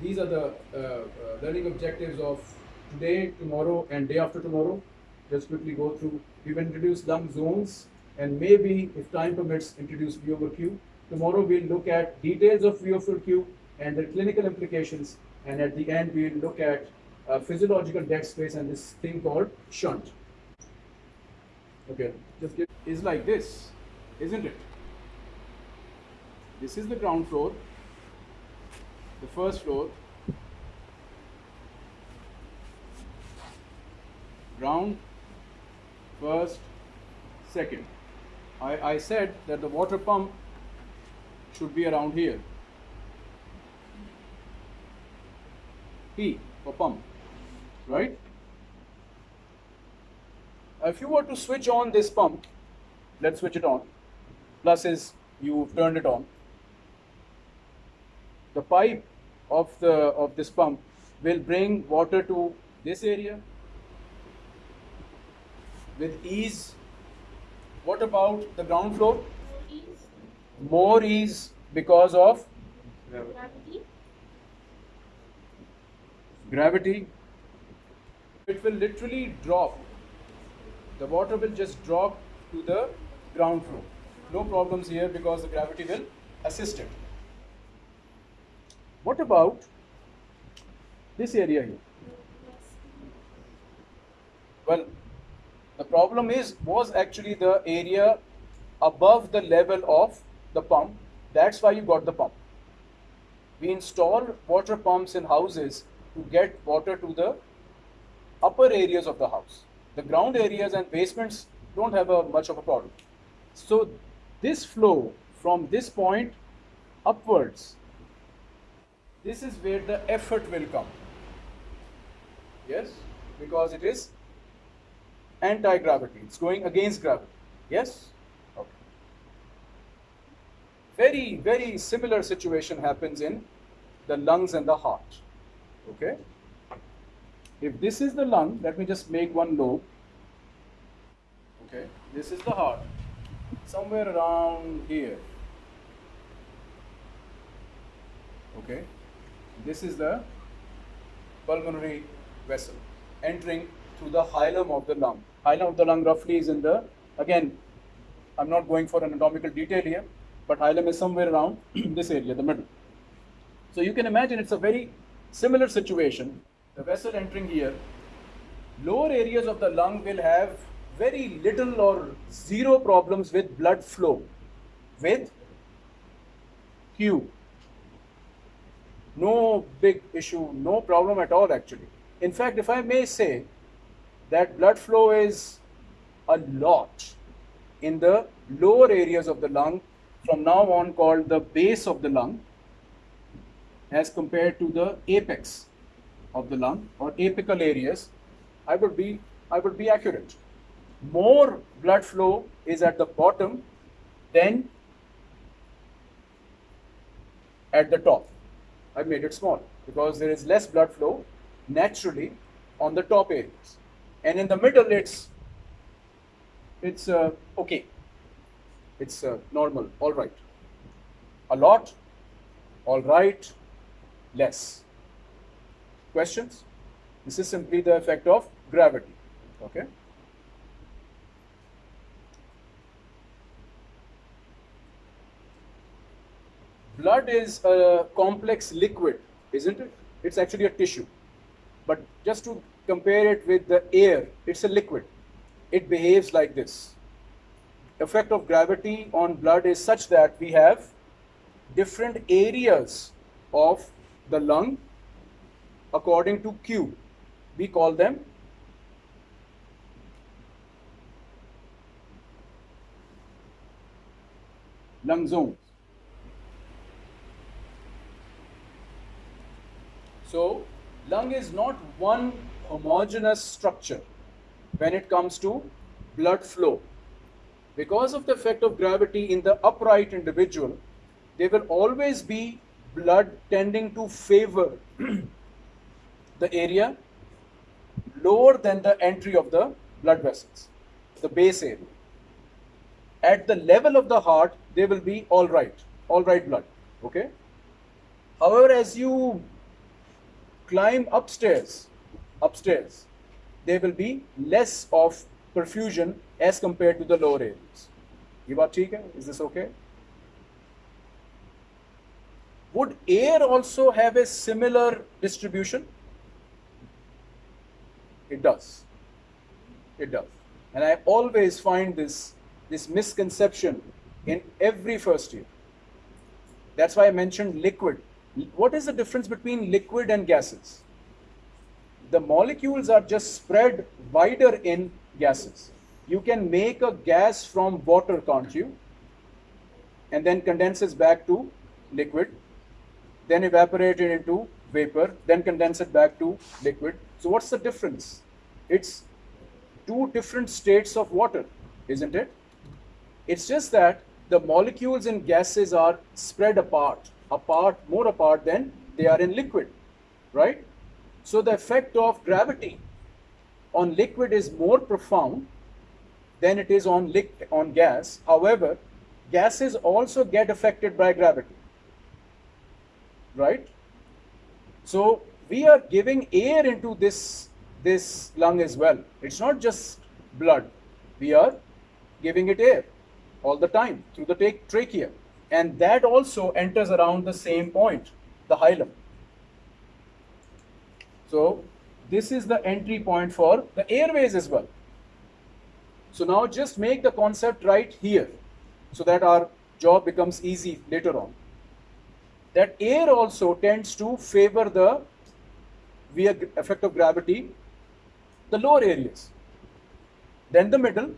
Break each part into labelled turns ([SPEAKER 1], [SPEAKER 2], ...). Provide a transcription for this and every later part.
[SPEAKER 1] these are the uh, uh, learning objectives of today, tomorrow, and day after tomorrow. Just quickly go through. We've introduced lung zones, and maybe, if time permits, introduce V over Q. Tomorrow we'll look at details of V over Q and their clinical implications, and at the end we'll look at uh, physiological dead space and this thing called shunt. Okay, just give, is like this, isn't it? This is the ground floor, the first floor, ground, first, second. I, I said that the water pump should be around here. P for pump, right? If you were to switch on this pump, let's switch it on. Plus is you've turned it on. The pipe of the of this pump will bring water to this area with ease. What about the ground floor?
[SPEAKER 2] Ease,
[SPEAKER 1] More ease because of
[SPEAKER 2] gravity,
[SPEAKER 1] gravity. It will literally drop. The water will just drop to the ground floor. No problems here because the gravity will assist it. What about this area here? Well, the problem is was actually the area above the level of the pump. That's why you got the pump. We install water pumps in houses to get water to the upper areas of the house. The ground areas and basements don't have a much of a problem. So this flow from this point upwards, this is where the effort will come. Yes, because it is anti-gravity. It's going against gravity. Yes? Okay. Very, very similar situation happens in the lungs and the heart. Okay? If this is the lung, let me just make one lobe. Okay, this is the heart. Somewhere around here. Okay, this is the pulmonary vessel entering through the hilum of the lung. Hilum of the lung roughly is in the, again, I'm not going for anatomical detail here, but hilum is somewhere around this area, the middle. So you can imagine it's a very similar situation. The vessel entering here, lower areas of the lung will have very little or zero problems with blood flow with Q. No big issue, no problem at all actually. In fact, if I may say that blood flow is a lot in the lower areas of the lung from now on called the base of the lung as compared to the apex of the lung or apical areas, I would be I would be accurate. More blood flow is at the bottom than at the top. I made it small because there is less blood flow naturally on the top areas, and in the middle it's it's uh, okay. It's uh, normal, all right. A lot, all right, less. Questions? This is simply the effect of gravity. Okay. Blood is a complex liquid, isn't it? It's actually a tissue. But just to compare it with the air, it's a liquid. It behaves like this. Effect of gravity on blood is such that we have different areas of the lung according to Q. We call them lung zones. So, lung is not one homogeneous structure when it comes to blood flow. Because of the effect of gravity in the upright individual, there will always be blood tending to favor the area lower than the entry of the blood vessels, the base area. At the level of the heart, they will be all right, all right blood. Okay. However, as you climb upstairs, upstairs, there will be less of perfusion as compared to the lower areas. ये बात ठीक है? Is this okay? Would air also have a similar distribution? It does. It does. And I always find this, this misconception in every first year. That's why I mentioned liquid. what is the difference between liquid and gases? The molecules are just spread wider in gases. You can make a gas from water, can't you? And then condenses back to liquid, then evaporate it into vapor, then condense it back to liquid. So what's the difference? It's two different states of water, isn't it? It's just that the molecules in gases are spread apart, apart, more apart than they are in liquid, right? So the effect of gravity on liquid is more profound than it is on liquid on gas. However, gases also get affected by gravity, right? So we are giving air into this this lung as well. It's not just blood. We are giving it air all the time through the trachea. And that also enters around the same point, the hilum. So this is the entry point for the airways as well. So now just make the concept right here so that our job becomes easy later on. That air also tends to favor the via effect of gravity the lower areas, then the middle,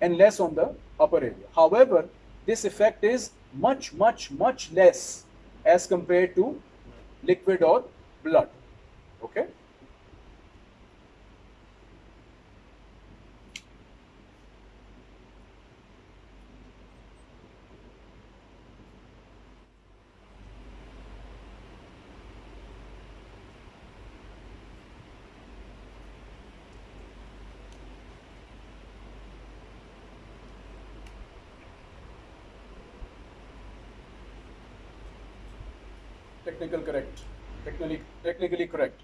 [SPEAKER 1] and less on the upper area. However, this effect is much, much, much less as compared to liquid or blood. Okay? Technical correct technically technically correct.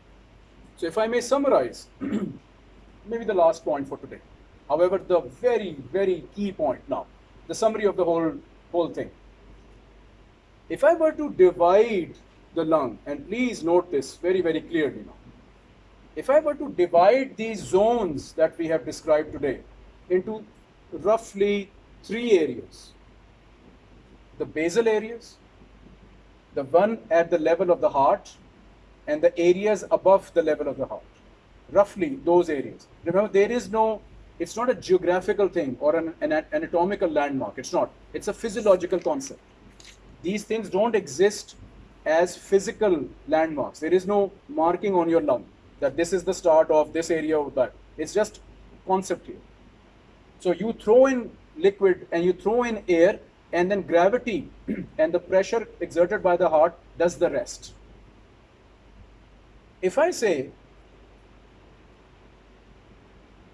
[SPEAKER 1] So if i may summarize maybe the last point for today. However the very very key point now the summary of the whole whole thing. If i were to divide the lung and please note this very very clearly now. If i were to divide these zones that we have described today into roughly three areas the basal areas the one at the level of the heart and the areas above the level of the heart. Roughly those areas. Remember there is no it's not a geographical thing or an, an anatomical landmark. It's not. It's a physiological concept. These things don't exist as physical landmarks. There is no marking on your lung that this is the start of this area of that it's just concept here. So you throw in liquid and you throw in air, and then gravity and the pressure exerted by the heart does the rest. If I say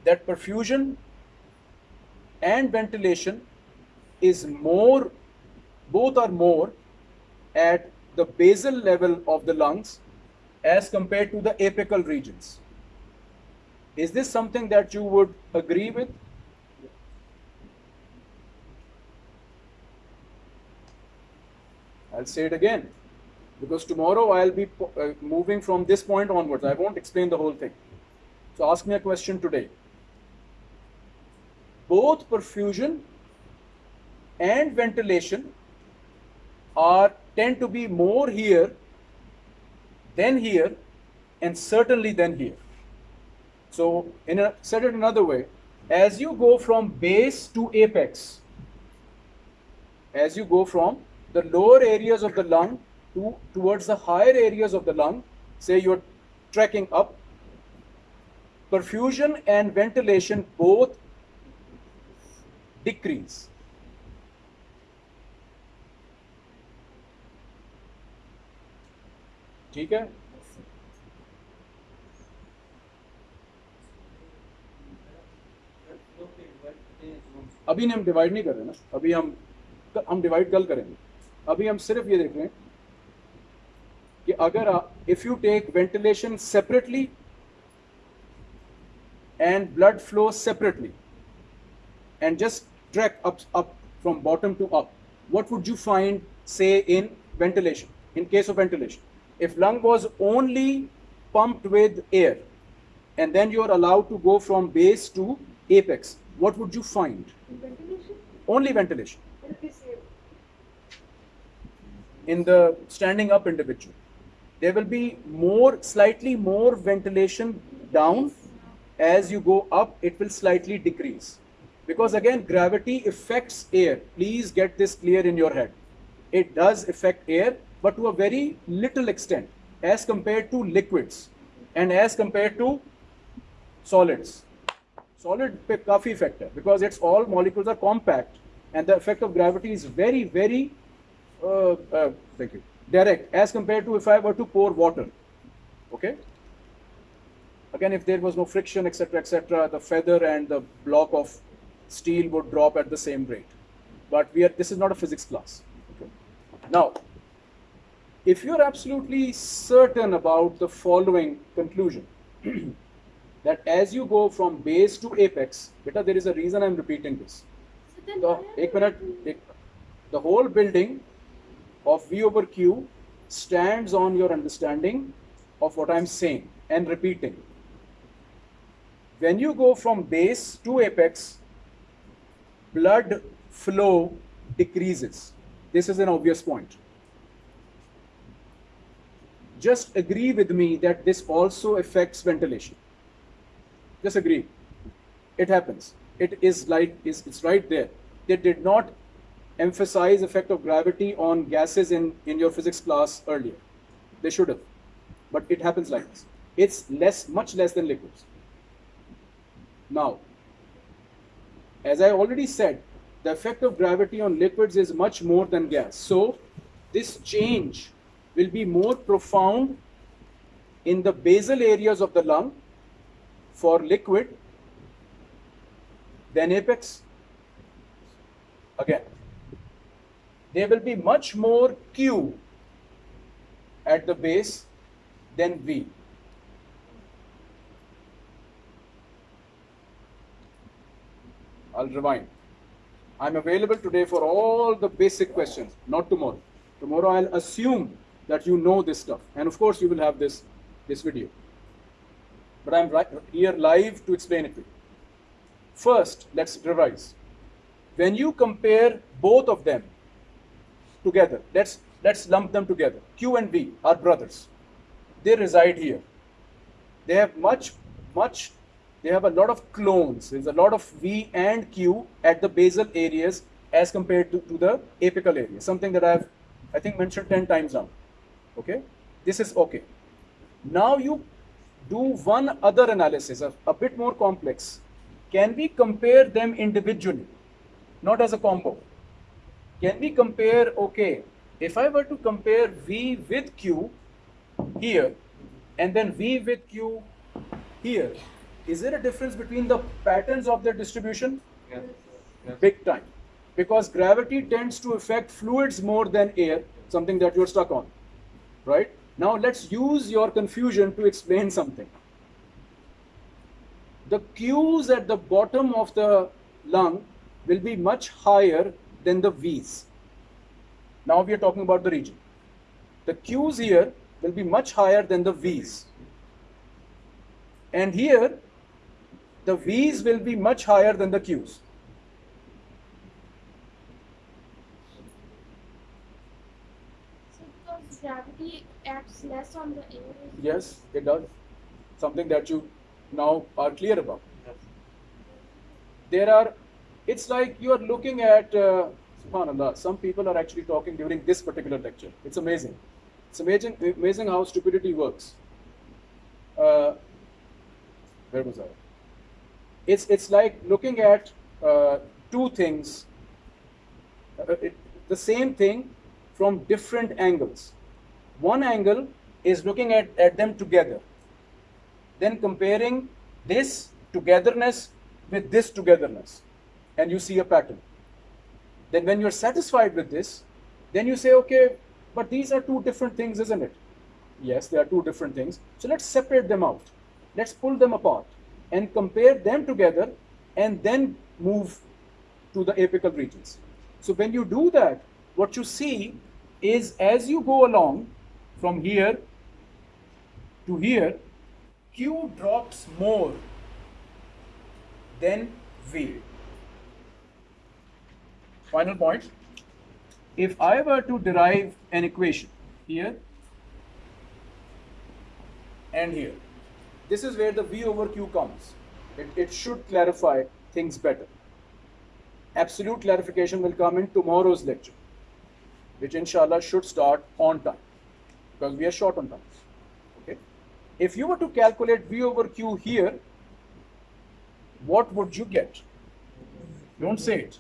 [SPEAKER 1] that perfusion and ventilation is more, both are more at the basal level of the lungs as compared to the apical regions. Is this something that you would agree with? I'll say it again because tomorrow I'll be uh, moving from this point onwards. I won't explain the whole thing. So ask me a question today. Both perfusion and ventilation are tend to be more here than here and certainly than here. So in a said it another way, as you go from base to apex, as you go from the lower areas of the lung to towards the higher areas of the lung, say you're trekking up, perfusion and ventilation both decrease. ठीक है अभी हम divide नहीं कर रहे ना अभी हम हम डिवाइड कल करेंगे अभी हम सिर्फ ये देख रहे हैं कि अगर आ- if you take ventilation separately and blood flow separately and just track up up from bottom to up what would you find say in ventilation in case of ventilation if lung was only pumped with air and then you are allowed to go from base to apex what would you find
[SPEAKER 2] Ventilation?
[SPEAKER 1] only ventilation
[SPEAKER 2] Will be same.
[SPEAKER 1] in the standing up individual. There will be more, slightly more ventilation down. As you go up, it will slightly decrease. Because again, gravity affects air. Please get this clear in your head. It does affect air, but to a very little extent as compared to liquids and as compared to solids. Solid coffee factor because it's all molecules are compact and the effect of gravity is very, very uh, uh, thank you, direct as compared to if I were to pour water, okay? Again, if there was no friction, etc., etc., the feather and the block of steel would drop at the same rate. But we are, this is not a physics class. Okay? Now, if you're absolutely certain about the following conclusion, that as you go from base to apex, beta, there is a reason I'm repeating this.
[SPEAKER 2] So,
[SPEAKER 1] the, the whole building of V over Q stands on your understanding of what I'm saying and repeating. When you go from base to apex, blood flow decreases. This is an obvious point. Just agree with me that this also affects ventilation. Just agree it happens it is like is it's right there they did not emphasize effect of gravity on gases in in your physics class earlier. They should have but it happens like this. It's less much less than liquids. Now as i already said the effect of gravity on liquids is much more than gas. So this change will be more profound in the basal areas of the lung for liquid then apex. Again, there will be much more Q at the base than V. I'll rewind. I'm available today for all the basic questions, not tomorrow. Tomorrow I'll assume that you know this stuff. And of course you will have this, this video. But I'm right here live to explain it to you. First, let's revise. When you compare both of them together, let's let's lump them together. Q and V are brothers. They reside here. They have much, much, they have a lot of clones. There's a lot of V and Q at the basal areas as compared to, to the apical area. Something that I've I think mentioned 10 times now. Okay? This is okay. Now you do one other analysis, a, a bit more complex. Can we compare them individually, not as a combo? Can we compare, okay, if I were to compare V with Q here and then V with Q here, is there a difference between the patterns of their distribution?
[SPEAKER 3] Yes. Yes.
[SPEAKER 1] Big time. Because gravity tends to affect fluids more than air, something that you're stuck on. Right? Now let's use your confusion to explain something. The Q's at the bottom of the lung will be much higher than the V's. Now we are talking about the region. The Q's here will be much higher than the V's. And here, the V's will be much higher than the Q's.
[SPEAKER 2] So gravity acts less on the air.
[SPEAKER 1] Yes, it does. Something that you now are clear about.
[SPEAKER 3] Yes.
[SPEAKER 1] There are, it's like you are looking at, uh, subhanAllah, some people are actually talking during this particular lecture. It's amazing. It's amazing, amazing how stupidity works. Uh, where was I? It's, it's like looking at uh, two things, uh, it, the same thing from different angles. One angle is looking at, at them together, then comparing this togetherness with this togetherness, and you see a pattern. Then, when you're satisfied with this, then you say, okay, but these are two different things, isn't it? Yes, they are two different things. So let's separate them out. Let's pull them apart and compare them together and then move to the apical regions. So when you do that, what you see is as you go along from here to here, Q drops more than V. Final point. If I were to derive an equation here and here, this is where the V over Q comes. It, it should clarify things better. Absolute clarification will come in tomorrow's lecture, which inshallah should start on time because we are short on time. Okay. If you were to calculate V over Q here, what would you get? Don't say it.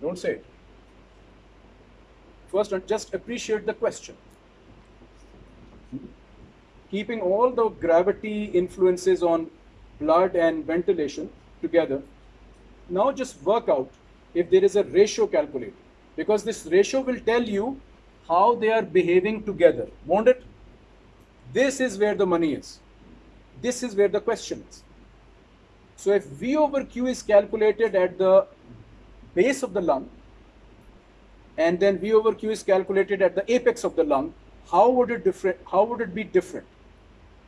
[SPEAKER 1] Don't say it. First, just appreciate the question. Keeping all the gravity influences on blood and ventilation together, now just work out if there is a ratio calculated. Because this ratio will tell you how they are behaving together, won't it? This is where the money is. This is where the question is. So if V over Q is calculated at the base of the lung and then V over Q is calculated at the apex of the lung, how would it different how would it be different?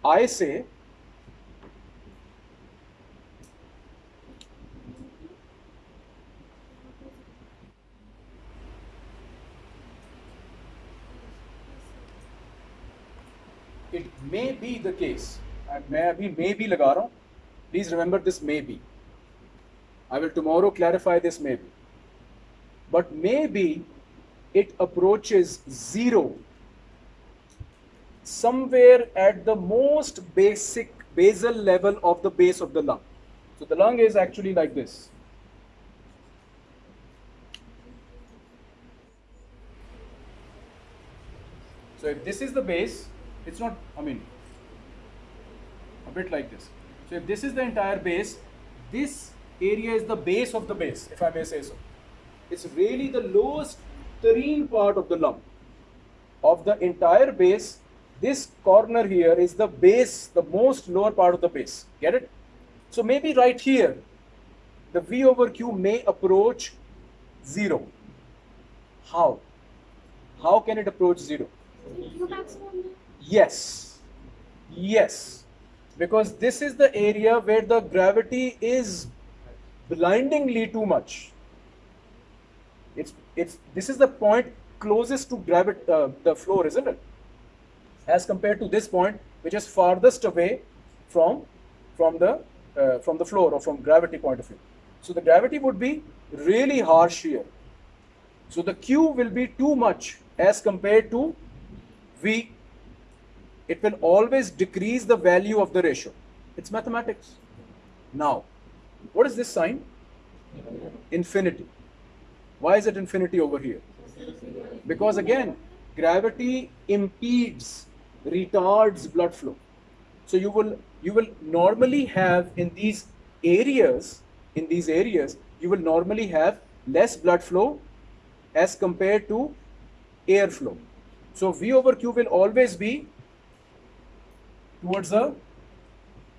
[SPEAKER 1] I say it may be the case and मैं अभी may be लगा रहा हूँ please remember this may be I will tomorrow clarify this maybe. But maybe it approaches zero. Somewhere at the most basic basal level of the base of the lung. So the lung is actually like this. So if this is the base it's not I mean a bit like this. So if this is the entire base this area is the base of the base if I may say so it's really the lowest terrene part of the lump. of the entire base this corner here is the base the most lower part of the base get it so maybe right here the v over q may approach zero how how can it approach zero Yes. Yes. Because this is the area where the gravity is blindingly too much. It's it's this is the point closest to gravity uh, the floor, isn't it? As compared to this point, which is farthest away from from the uh, from the floor or from gravity point of view. So the gravity would be really harsh here. So the Q will be too much as compared to V. It will always decrease the value of the ratio. It's mathematics. Now, what is this sign? Infinity. Why is it infinity over here? Because again, gravity impedes, retards blood flow. So you will you will normally have in these areas, in these areas, you will normally have less blood flow as compared to air flow. So V over Q will always be towards the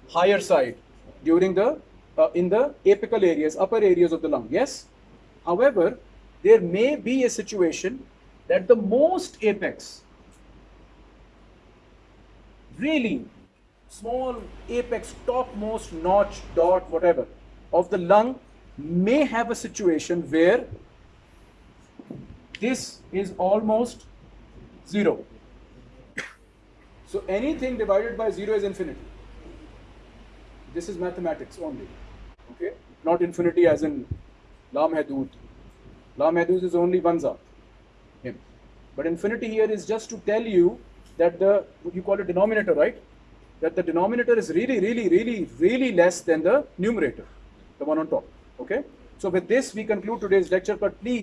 [SPEAKER 1] higher side during the uh, in the apical areas, upper areas of the lung. Yes. However, there may be a situation that the most apex, really small apex, topmost notch, dot, whatever, of the lung may have a situation where this is almost 0. So anything divided by 0 is infinity. This is mathematics only. Not infinity as in. La Mahdud is only one zat. Him. But infinity here is just to tell you that the, you call it denominator, right? That the denominator is really, really, really, really less than the numerator, the one on top. Okay? So with this, we conclude today's lecture, but please